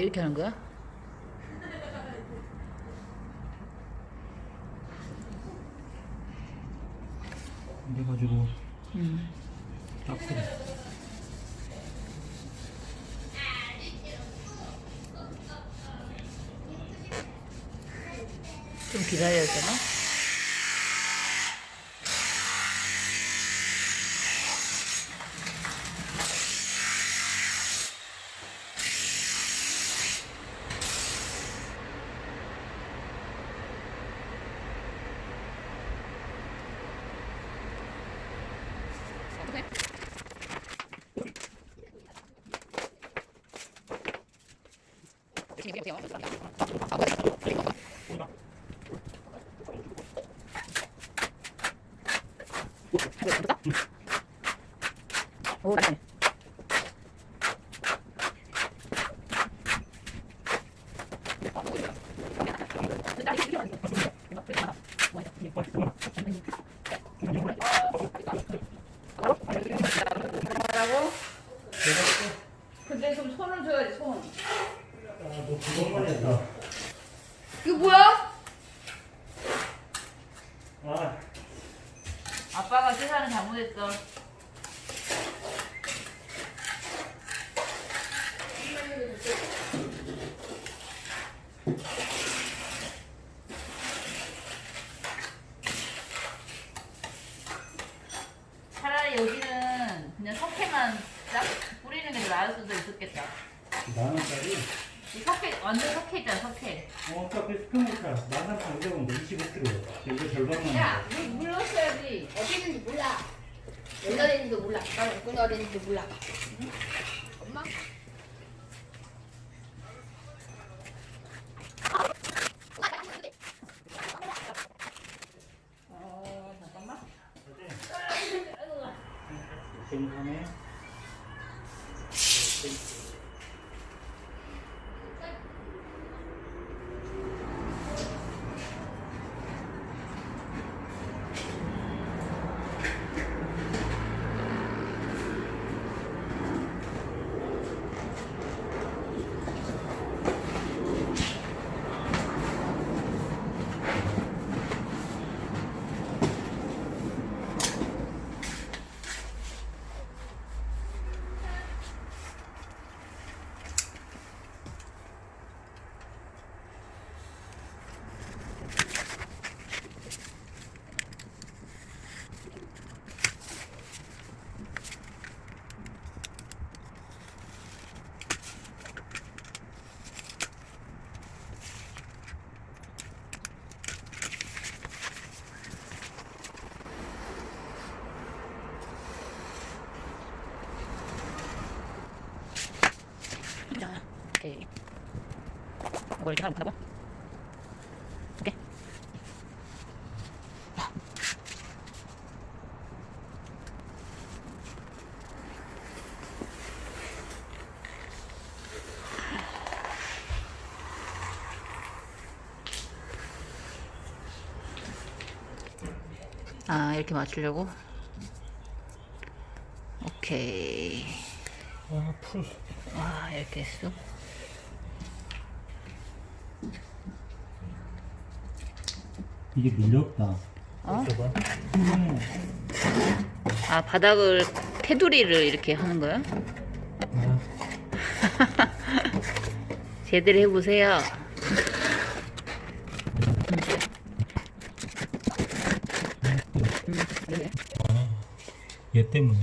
이렇게 하는 거야? 이래가지고 음. 딱 그래. 좀 기다려야 되나? 오, 나네. 뭐라고? 근데 좀 손을 줘야지 손. 아너 그것만 했다. 이거 뭐야? 아 아빠가 계산을 잘못했어. 차라리 여기는 그냥 석회만 딱 뿌리는 게 나을 수도 있었겠다. 만 원짜리. 이 석회 완전 석회 있잖아 석회. 어 아까 그 스프모카 만삼 장대본데 25kg. 이거 절반만. 야, 물, 물 넣었어야지. 어디 있는지 몰라. 옛날에 있는지도 몰라. 나는 어떤 어디 있는지도 몰라. 응? 엄마? 어, 잠깐만. 괜찮네. 자, 오케이. 하면 된다고? 오케이. 아, 이렇게 맞추려고? 오케이. 아 풀. 와, 이렇게 했어? 이게 밀렵다. 어? 아 바닥을 테두리를 이렇게 하는 거야? 아, 제대로 해보세요. 얘 때문에.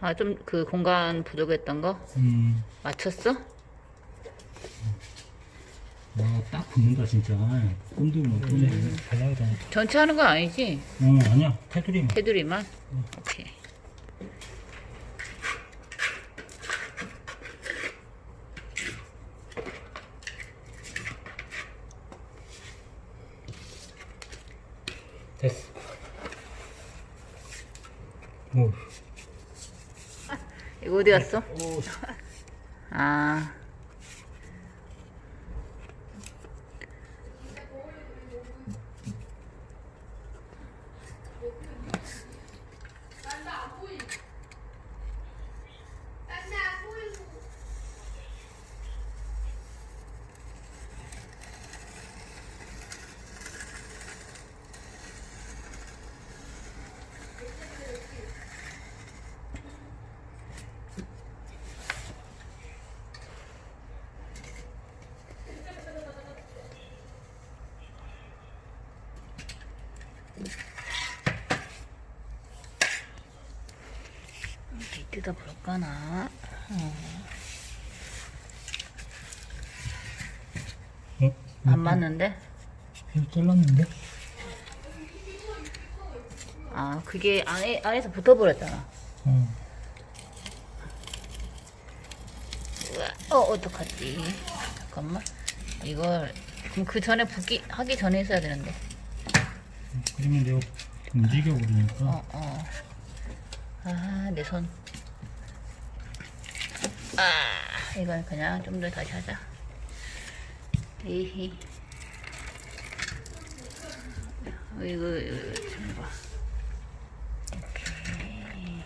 아좀 그 공간 부족했던 거 음. 맞췄어? 와, 딱 붙는다 진짜. 꼼들면 꼼들. 잘 나오다. 전체 하는 거 아니지? 어 아니야 테두리만. 테두리만? 오케이. 됐어. 오. 이거 어디 갔어? 오. 아 뜯어볼까나? 어. 어? 안 맞는데? 이거 잘랐는데? 아 그게 안에 안에서 붙어버렸잖아. 어. 어 어떡하지? 잠깐만. 이걸 그럼 그 전에 붓기 하기 전에 했어야 되는데. 그러면 내가 움직여 버리니까. 어 어. 아내 손. 아 이건 그냥 좀 더 다시 하자. 에이. 이거 이거 좀 봐. 오케이.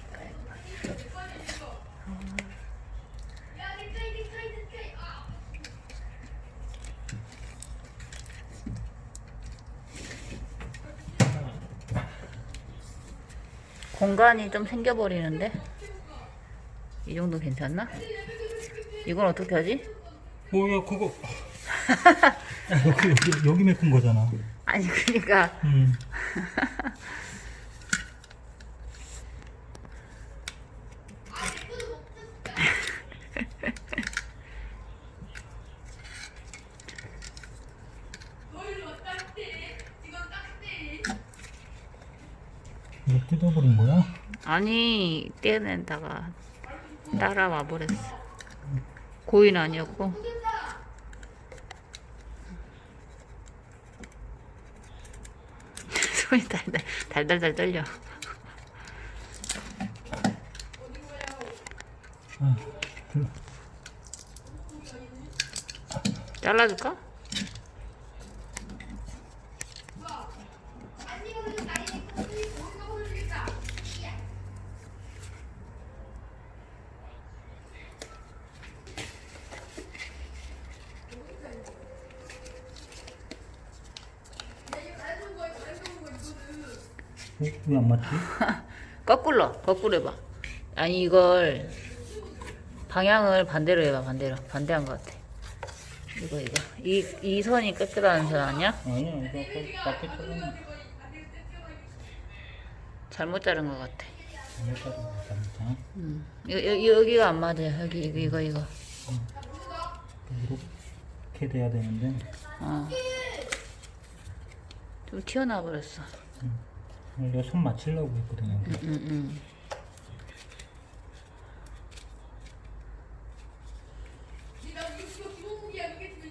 공간이 좀 생겨버리는데 이 정도 괜찮나? 이건 어떻게 하지? 뭐야 그거. 야, 여기 여기 여기 메꾼 거잖아. 아니 그러니까 음. 이거 뜯어버린 거야? 아니 떼낸다가 따라와 버렸어. 고인 아니었고. 손이 달달 달달달 떨려. 아, 그, 잘라줄까? 왜 안 맞지? 거꾸로 거꾸로 해봐 아니 이걸 방향을 반대로 해봐 반대로 반대한 것 같아 이거 이거 이, 이 선이 끝이라는 선 아니야? 아니야, 이거 아까 맞게 잘랐는데. 잘못 자른 것 같아 잘못 잘랐네, 잘못. 음. 여, 여, 여기가 안 맞아요 여기 이거 이거 이거 이렇게 돼야 되는데. 어. 좀 튀어나와 버렸어 내가 손 맞추려고 했거든요. 음, 음, 음.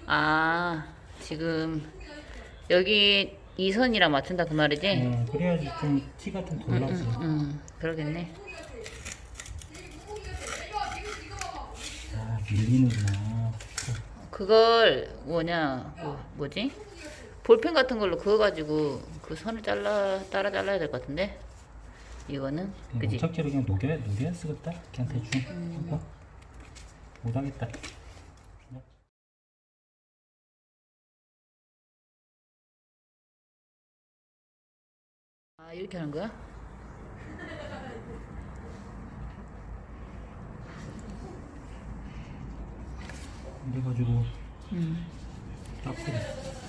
아 지금 여기 이 선이랑 맞춘다 그 말이지? 어, 그래야지 좀 티가 좀 덜 나지. 음 그러겠네 아, 밀리는구나. 그걸 뭐냐 뭐, 뭐지? 볼펜 같은 걸로 그어가지고 그 선을 잘라 따라 잘라야 될 것 같은데 이거는 그지? 무척지로 그냥 녹여, 녹여야 쓰겠다. 그냥 대충. 하고. 못하겠다. 아 이렇게 하는 거야? 그래가지고 음. 딱 그래.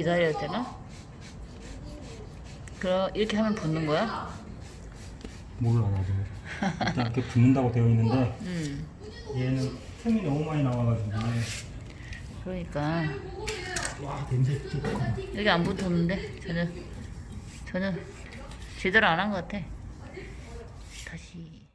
기다려야 되나? 그럼 이렇게 하면 붙는 거야? 몰라 나도. 일단 이렇게 붙는다고 되어 있는데 음. 얘는 틈이 너무 많이 나와가지고 그러니까 와 냄새 찌릿하다. 여기 안 붙었는데 전혀 전혀 제대로 안 한 것 같아. 다시